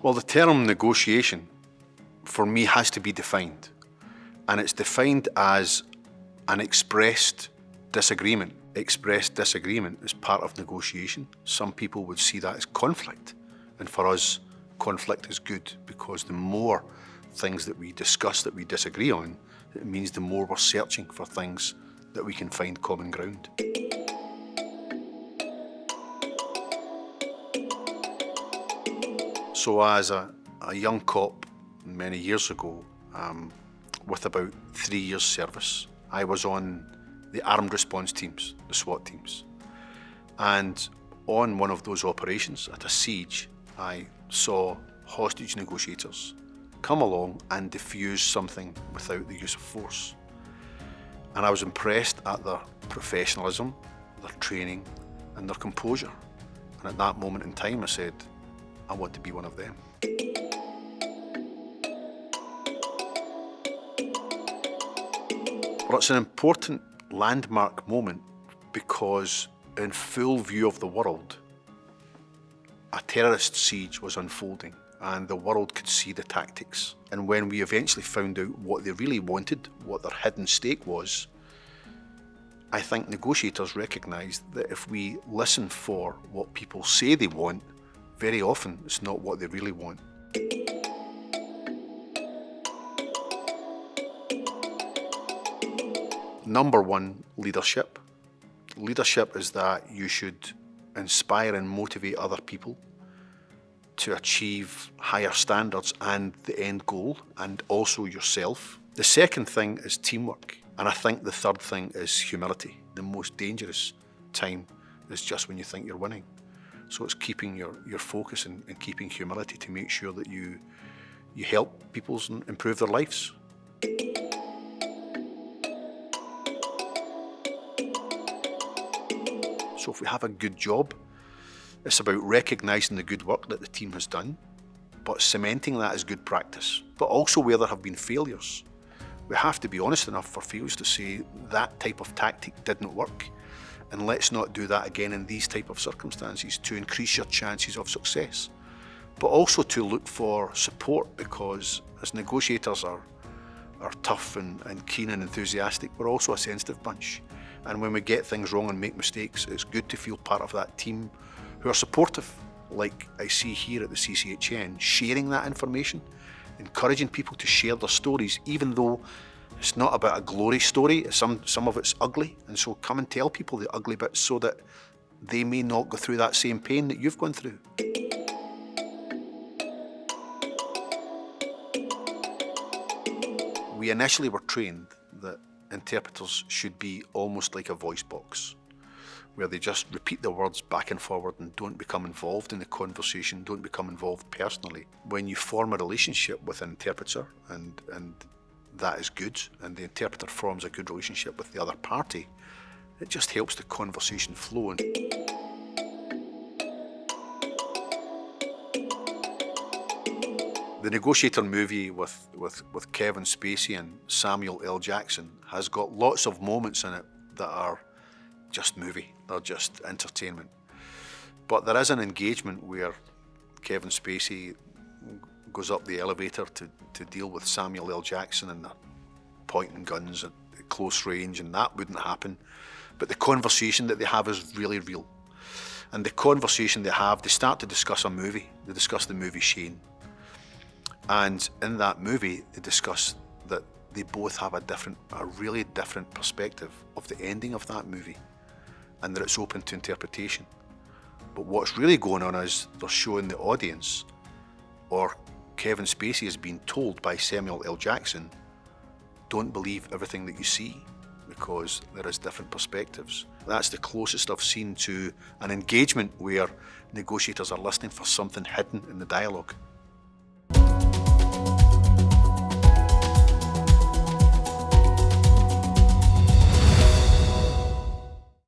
Well, the term negotiation for me has to be defined. And it's defined as an expressed disagreement. Expressed disagreement is part of negotiation. Some people would see that as conflict. And for us, conflict is good because the more things that we discuss that we disagree on, it means the more we're searching for things that we can find common ground. So as a, a young cop many years ago, um, with about three years service, I was on the armed response teams, the SWAT teams. And on one of those operations at a siege, I saw hostage negotiators come along and defuse something without the use of force. And I was impressed at their professionalism, their training and their composure. And at that moment in time I said, I want to be one of them. Well, it's an important landmark moment because in full view of the world, a terrorist siege was unfolding and the world could see the tactics. And when we eventually found out what they really wanted, what their hidden stake was, I think negotiators recognised that if we listen for what people say they want, very often it's not what they really want. Number one, leadership. Leadership is that you should inspire and motivate other people to achieve higher standards and the end goal and also yourself. The second thing is teamwork. And I think the third thing is humility. The most dangerous time is just when you think you're winning. So it's keeping your, your focus and, and keeping humility to make sure that you, you help people improve their lives. So if we have a good job, it's about recognising the good work that the team has done, but cementing that as good practice, but also where there have been failures. We have to be honest enough for failures to say that type of tactic didn't work and let's not do that again in these type of circumstances to increase your chances of success. But also to look for support because as negotiators are, are tough and, and keen and enthusiastic, we're also a sensitive bunch. And when we get things wrong and make mistakes, it's good to feel part of that team who are supportive, like I see here at the CCHN, sharing that information, encouraging people to share their stories, even though it's not about a glory story, some, some of it's ugly, and so come and tell people the ugly bits so that they may not go through that same pain that you've gone through. We initially were trained that interpreters should be almost like a voice box, where they just repeat the words back and forward and don't become involved in the conversation, don't become involved personally. When you form a relationship with an interpreter and, and that is good and the interpreter forms a good relationship with the other party, it just helps the conversation flow. The Negotiator movie with, with, with Kevin Spacey and Samuel L. Jackson has got lots of moments in it that are just movie, they're just entertainment. But there is an engagement where Kevin Spacey goes up the elevator to, to deal with Samuel L. Jackson and the pointing guns at close range and that wouldn't happen. But the conversation that they have is really real. And the conversation they have, they start to discuss a movie. They discuss the movie Shane. And in that movie, they discuss that they both have a different, a really different perspective of the ending of that movie and that it's open to interpretation. But what's really going on is they're showing the audience or Kevin Spacey has been told by Samuel L. Jackson, don't believe everything that you see because there is different perspectives. That's the closest I've seen to an engagement where negotiators are listening for something hidden in the dialogue.